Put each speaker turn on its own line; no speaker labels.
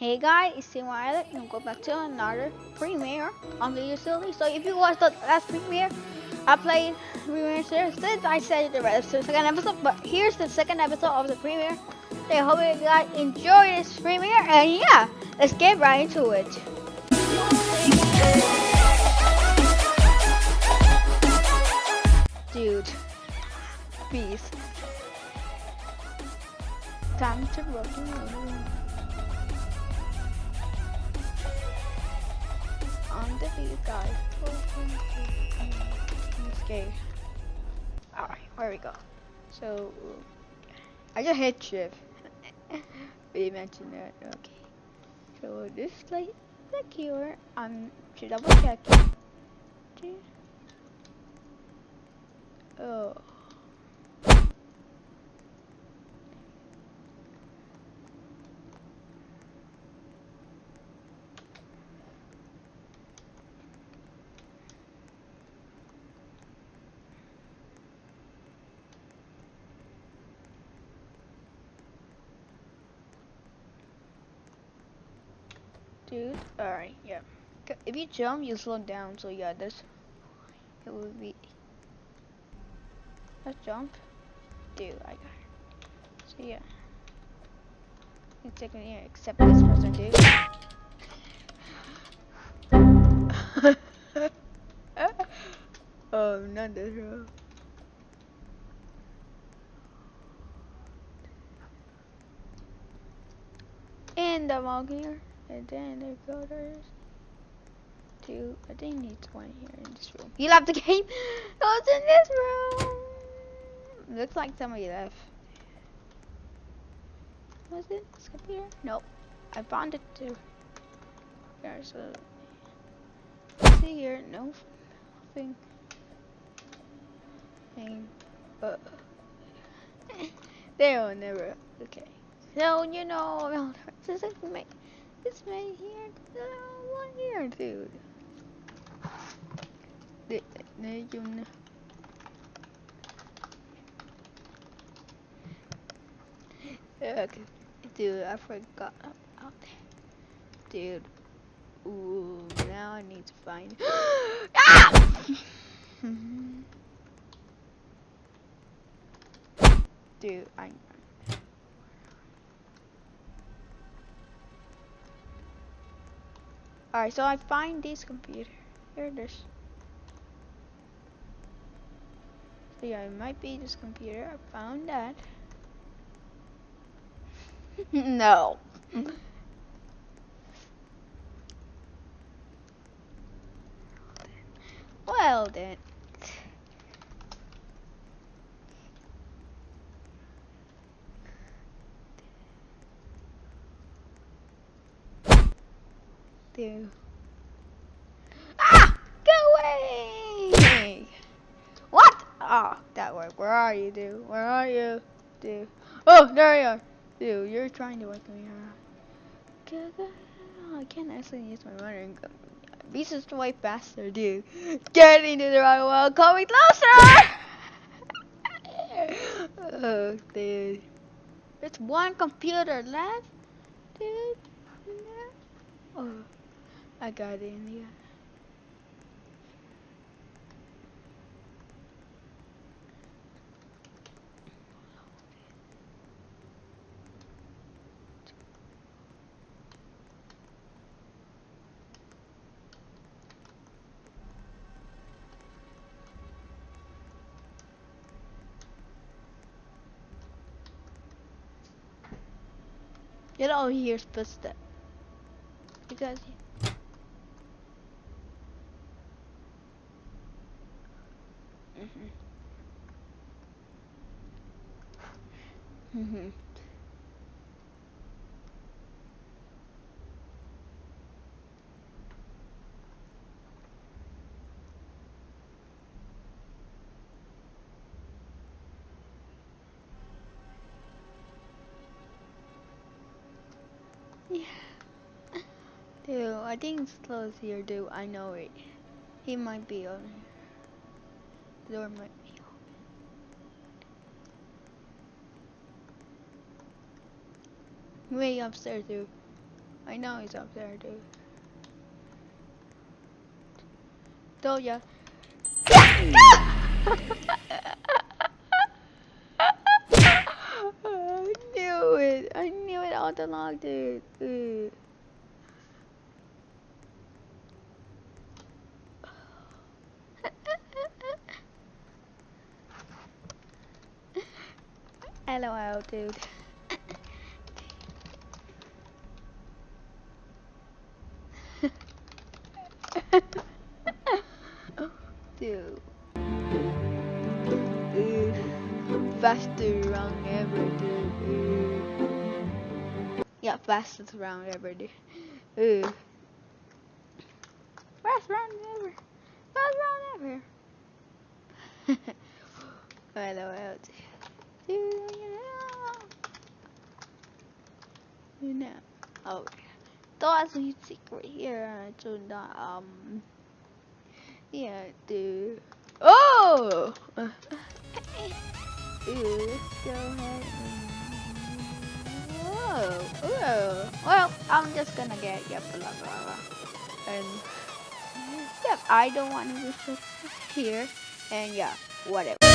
Hey guys, it's Team Islet and go back to another premiere on the utility. So if you watched the last premiere, I played premiere series since I said the rest of the second episode, but here's the second episode of the premiere. So I hope you guys enjoy this premiere and yeah, let's get right into it. Dude, beast. Time to rock on the beat, guys. I'm scared. Alright, where we go? So, I just hit shift. we mentioned that, okay. So, this place secure. Um, I'm to double check. Oh. Dude. Alright, yeah. If you jump, you slow down. So yeah, this it would be. Let's jump. Dude, I got it. So yeah. You take me here, except this person, dude. oh, not this row. And I'm here. And then there go there's two. I think needs one here in this room. You left the game. Oh, it's in this room. Looks like somebody left. Was it this computer? Nope. I found it too. There's a. See here, no thing. Thing. Uh. There will never. Okay. So you know, this is. This man here, one here, dude. Để, để dùng Okay. Dude, I forgot about that. Dude. Ooh, now I need to find. ah! Dude, I Alright, so I find this computer. Here it is. So yeah, it might be this computer. I found that. no. well then. Do. Ah! Go away! What? Oh, that worked. Where are you, dude? Where are you, dude? Oh, there you are. Dude, you're trying to wake me up. I can't actually use my runner. Be just way faster, dude. Get into the right wall. Coming closer! oh, dude. There's one computer left, dude. Oh. I got it in here. Get all here's footsteps. Because Mhm. Yeah. Dude, I think it's close here, dude. I know it. He might be on here. The door might be open. Way upstairs, dude. I know he's up there, dude. Told ya. I knew it. I knew it all along, dude. Ugh. LOL, dude. dude. Fastest round ever, dude. Yeah, fastest round ever, dude. Ugh. Fast round ever. Fast round ever. LOL, dude. Know. Oh, that's a secret here. I So that, um, yeah, dude. Oh! Dude, let's go ahead. Whoa, whoa. Well, I'm just gonna get, yep, blah, blah, blah. And, yep, I don't want to be here. And yeah, whatever.